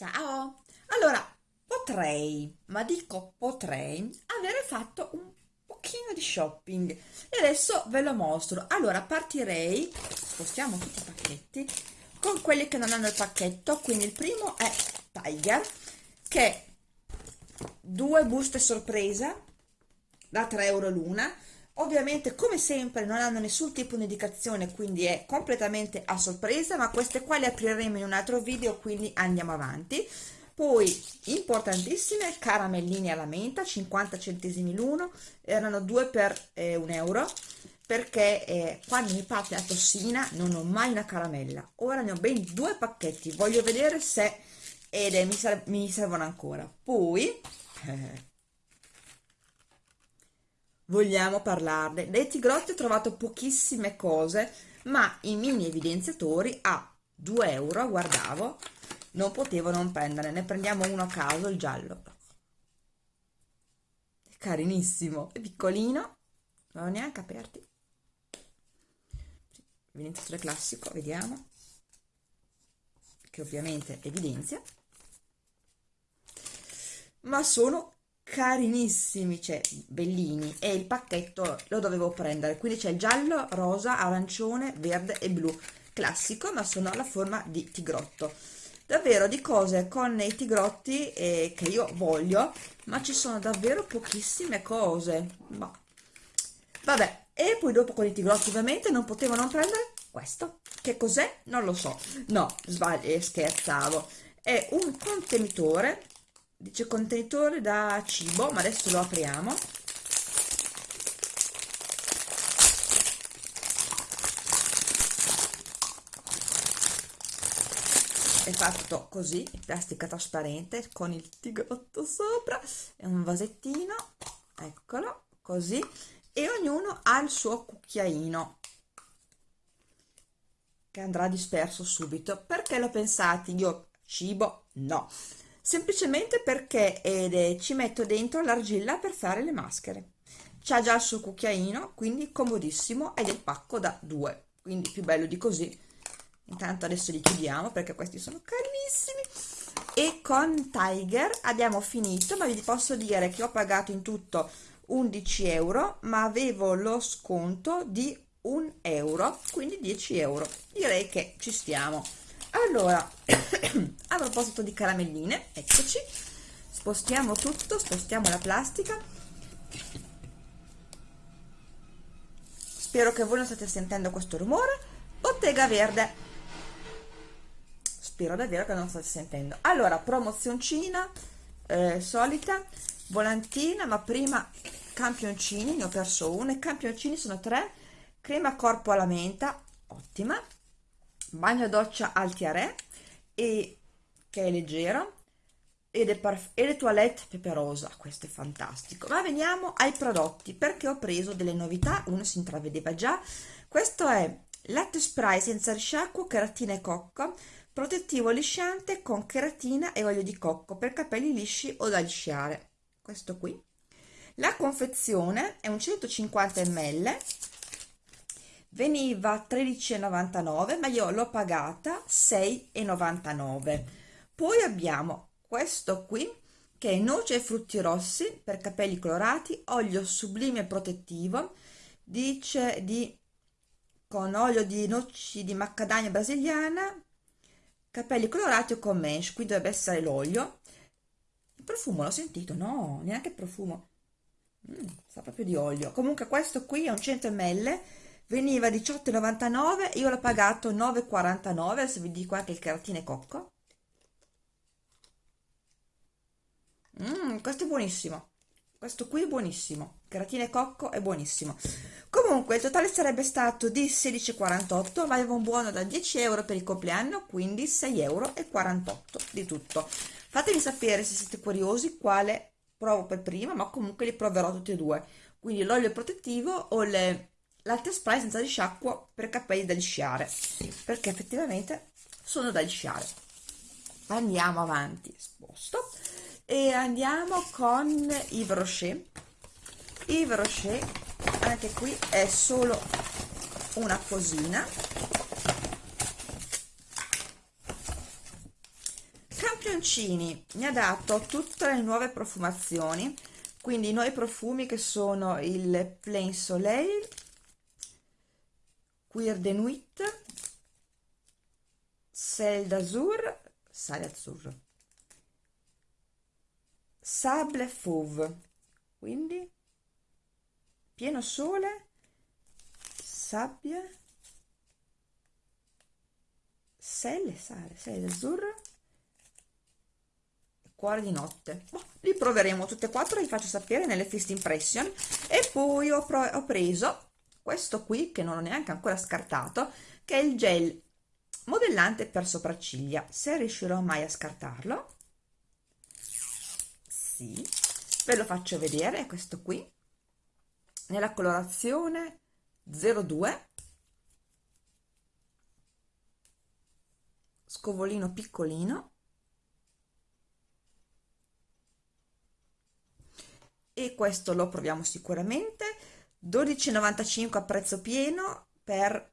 Ciao! Allora, potrei, ma dico potrei, avere fatto un pochino di shopping e adesso ve lo mostro. Allora, partirei, spostiamo tutti i pacchetti, con quelli che non hanno il pacchetto, quindi il primo è Tiger, che due buste sorpresa da 3 euro l'una, ovviamente come sempre non hanno nessun tipo di indicazione quindi è completamente a sorpresa ma queste qua le apriremo in un altro video quindi andiamo avanti. Poi importantissime caramelline alla menta 50 centesimi l'uno erano due per eh, un euro perché eh, quando mi parte la tossina non ho mai una caramella. Ora ne ho ben due pacchetti voglio vedere se ed eh, mi, mi servono ancora. Poi eh, vogliamo parlarne. Dai Tigrotti ho trovato pochissime cose, ma i mini evidenziatori a 2 euro, guardavo, non potevo non prendere. Ne prendiamo uno a caso, il giallo. È carinissimo, è piccolino, non ho neanche aperti. Evidenziatore classico, vediamo. Che ovviamente evidenzia. Ma sono carinissimi, cioè bellini e il pacchetto lo dovevo prendere. Quindi c'è giallo, rosa, arancione, verde e blu. Classico ma sono alla forma di tigrotto. Davvero di cose con i tigrotti eh, che io voglio ma ci sono davvero pochissime cose. Ma vabbè e poi dopo con i tigrotti ovviamente non potevo non prendere questo. Che cos'è? non lo so. No sbaglio scherzavo. È un contenitore dice contenitore da cibo ma adesso lo apriamo. È fatto così in plastica trasparente con il tigrotto sopra. È un vasettino eccolo così. E ognuno ha il suo cucchiaino che andrà disperso subito. Perché l'ho pensato io cibo no semplicemente perché eh, ci metto dentro l'argilla per fare le maschere. C'ha già il suo cucchiaino quindi comodissimo ed è il pacco da due. Quindi più bello di così. Intanto adesso li chiudiamo perché questi sono carinissimi e con Tiger abbiamo finito ma vi posso dire che ho pagato in tutto 11 euro ma avevo lo sconto di un euro quindi 10 euro. Direi che ci stiamo allora a proposito di caramelline eccoci. Spostiamo tutto spostiamo la plastica. Spero che voi non state sentendo questo rumore. Bottega verde. Spero davvero che non state sentendo. Allora promozioncina eh, solita volantina ma prima campioncini ne ho perso uno i campioncini sono tre. Crema corpo alla menta ottima bagno doccia Altiaré e che è leggero ed è e le toilette peperosa questo è fantastico. Ma veniamo ai prodotti perché ho preso delle novità uno si intravedeva già. Questo è latte spray senza risciacquo cheratina e cocco protettivo lisciante con cheratina e olio di cocco per capelli lisci o da lisciare. Questo qui. La confezione è un 150 ml veniva 13,99 ma io l'ho pagata 6,99 poi abbiamo questo qui che è noce e frutti rossi per capelli colorati olio sublime protettivo dice di con olio di noci di macadamia brasiliana capelli colorati o con mesh qui dovrebbe essere l'olio. Il profumo l'ho sentito? No neanche il profumo. Mm, sa proprio di olio. Comunque questo qui è un 100 ml veniva 18,99 io l'ho pagato 9,49 adesso vi dico anche il caratine cocco. Mm, questo è buonissimo. Questo qui è buonissimo. Caratine cocco è buonissimo. Comunque il totale sarebbe stato di 16,48 ma avevo un buono da 10 euro per il compleanno quindi 6,48 euro di tutto. Fatemi sapere se siete curiosi quale provo per prima ma comunque li proverò tutti e due. Quindi l'olio protettivo o le latte spray senza risciacquo per capelli da lisciare. Perché effettivamente sono da lisciare. Andiamo avanti sposto. E andiamo con Yves Rocher Yves Rocher anche qui è solo una cosina. Campioncini mi ha dato tutte le nuove profumazioni. Quindi i nuovi profumi che sono il Plain Soleil Queer de Nuit Sel d'Azur Sale Azzurro. Sable Fauve. Quindi pieno sole sabbia selle sale sale d'azzurro cuore di notte. Boh, li proveremo tutte e quattro li faccio sapere nelle first impression. E poi ho, ho preso questo qui che non ho neanche ancora scartato che è il gel modellante per sopracciglia. Se riuscirò mai a scartarlo sì ve lo faccio vedere questo qui. Nella colorazione 02 scovolino piccolino. E questo lo proviamo sicuramente 12,95 a prezzo pieno per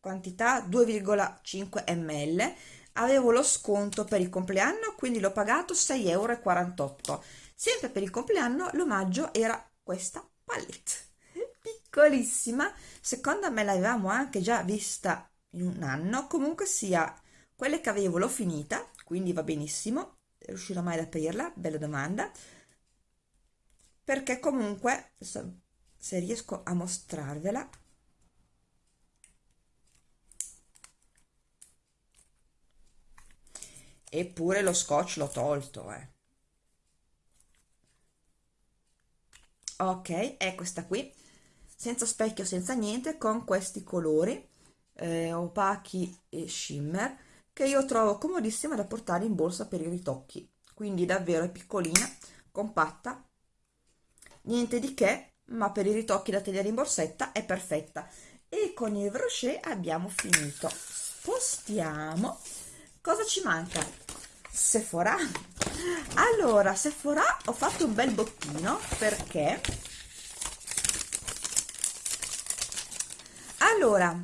quantità 2,5 ml avevo lo sconto per il compleanno quindi l'ho pagato 6,48 euro sempre per il compleanno l'omaggio era questa palette. Piccolissima secondo me l'avevamo anche già vista in un anno. Comunque sia quelle che avevo l'ho finita quindi va benissimo. Riuscirò mai ad aprirla bella domanda. Perché comunque se riesco a mostrarvela. Eppure lo scotch l'ho tolto eh. ok è questa qui. Senza specchio senza niente con questi colori eh, opachi e shimmer che io trovo comodissima da portare in borsa per i ritocchi. Quindi davvero è piccolina compatta niente di che ma per i ritocchi da tenere in borsetta è perfetta. E con il brochet abbiamo finito. Spostiamo. Cosa ci manca? Sephora? Allora Sephora ho fatto un bel bottino perché? Allora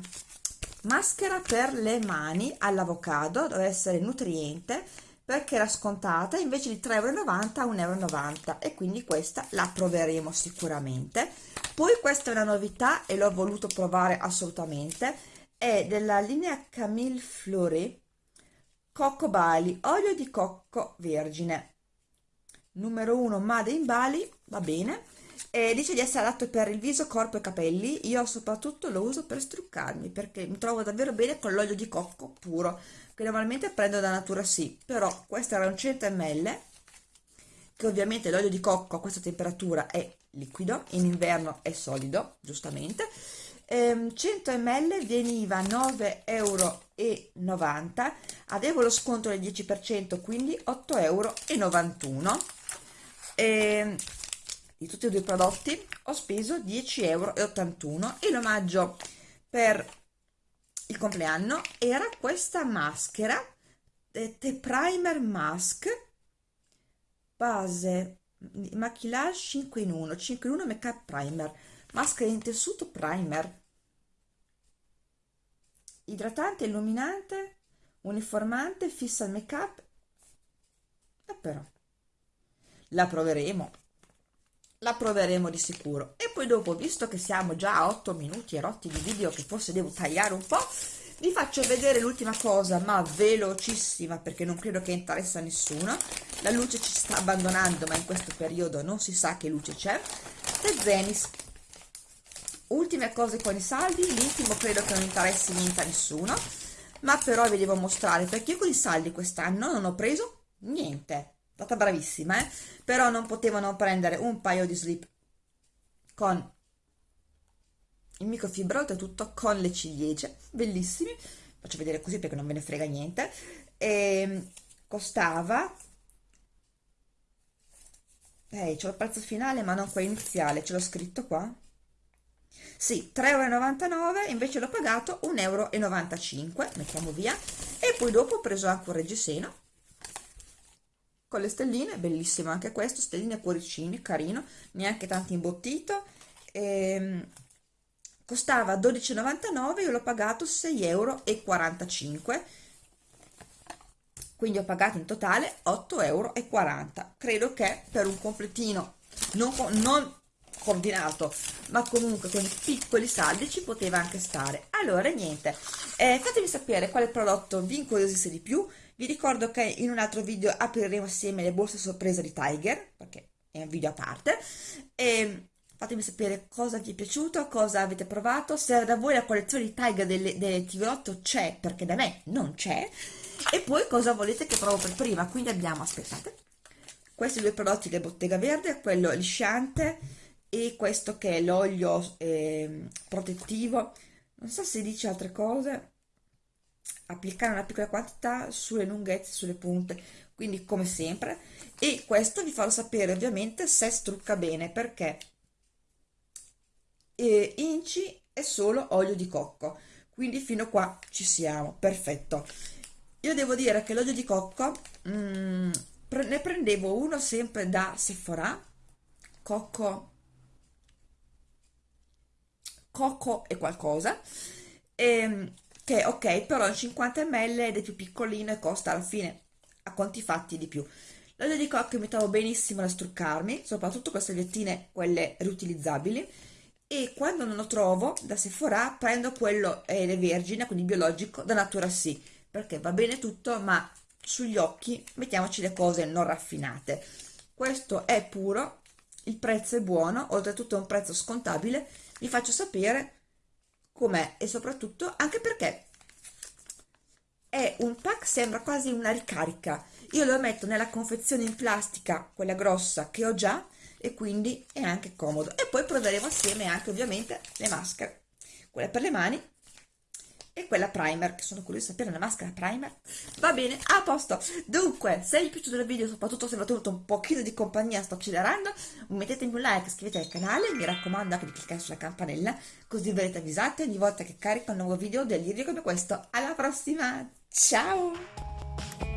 maschera per le mani all'avocado deve essere nutriente perché era scontata invece di 3,90 euro a 1,90 euro e quindi questa la proveremo sicuramente. Poi questa è una novità e l'ho voluto provare assolutamente è della linea Camille Fleury cocco Bali olio di cocco vergine. Numero 1 Made in Bali va bene e dice di essere adatto per il viso, corpo e capelli io soprattutto lo uso per struccarmi perché mi trovo davvero bene con l'olio di cocco puro che normalmente prendo da Natura sì, però questo era un 100 ml, che ovviamente l'olio di cocco a questa temperatura è liquido, in inverno è solido, giustamente, ehm, 100 ml veniva 9,90 euro, avevo lo sconto del 10%, quindi 8,91 euro. Ehm, di tutti e due i prodotti ho speso 10,81 euro e l'omaggio per il compleanno. Era questa maschera The Primer Mask base maquillage 5 in 1 5 in 1 make up primer maschera in tessuto primer. Idratante illuminante uniformante fissa il make up e però la proveremo la proveremo di sicuro. E poi dopo visto che siamo già a 8 minuti e rotti di video che forse devo tagliare un po' vi faccio vedere l'ultima cosa ma velocissima perché non credo che interessa a nessuno. La luce ci sta abbandonando ma in questo periodo non si sa che luce c'è. E Zenis ultime cose con i saldi. L'intimo credo che non interessi niente a nessuno ma però vi devo mostrare perché io con i saldi quest'anno non ho preso niente stata bravissima eh? però non potevano prendere un paio di slip con il microfibra oltretutto con le ciliegie. Bellissimi. Faccio vedere così perché non ve ne frega niente. E ehm, costava ehi c'è il prezzo finale ma non quello iniziale. Ce l'ho scritto qua. Sì 3,99 euro invece l'ho pagato 1,95 euro mettiamo via. E poi dopo ho preso anche un reggiseno con le stelline bellissimo anche questo stelline e cuoricini carino neanche tanto imbottito ehm, costava 12,99 io l'ho pagato 6,45 euro quindi ho pagato in totale 8,40 euro credo che per un completino non, non coordinato ma comunque con piccoli saldi ci poteva anche stare. Allora niente eh, fatemi sapere quale prodotto vi incuriosisse di più vi ricordo che in un altro video apriremo assieme le borse sorpresa di Tiger perché è un video a parte. E fatemi sapere cosa vi è piaciuto, cosa avete provato, se da voi la collezione di Tiger delle, delle TV8 c'è, perché da me non c'è, e poi cosa volete che provo per prima, quindi abbiamo, aspettate, questi due prodotti del Bottega Verde, quello lisciante e questo che è l'olio eh, protettivo, non so se dice altre cose, applicare una piccola quantità sulle lunghezze, sulle punte, quindi come sempre, e questo vi farò sapere ovviamente se strucca bene, perché e inci è solo olio di cocco. Quindi fino qua ci siamo. Perfetto. Io devo dire che l'olio di cocco mm, ne prendevo uno sempre da Sephora. Cocco cocco e qualcosa. E, ehm, che ok però 50 ml ed è più piccolino e costa alla fine a conti fatti di più l'olio di cocco mi trovo benissimo da struccarmi soprattutto queste salviettine quelle riutilizzabili e quando non lo trovo da Sephora prendo quello eh, vergine, quindi biologico, da Natura Sì, perché va bene tutto, ma sugli occhi mettiamoci le cose non raffinate. Questo è puro, il prezzo è buono, oltretutto è un prezzo scontabile, vi faccio sapere com'è e soprattutto anche perché è un pack, sembra quasi una ricarica. Io lo metto nella confezione in plastica, quella grossa che ho già, e quindi è anche comodo e poi proveremo assieme anche ovviamente le maschere quella per le mani e quella primer che sono curiosa di sapere la maschera primer? Va bene a posto. Dunque se vi è piaciuto il video soprattutto se mi ha tenuto un pochino di compagnia sto accelerando mettetemi un like iscrivetevi al canale mi raccomando anche di cliccare sulla campanella così verrete avvisati ogni volta che carico un nuovo video delirio come questo. Alla prossima! Ciao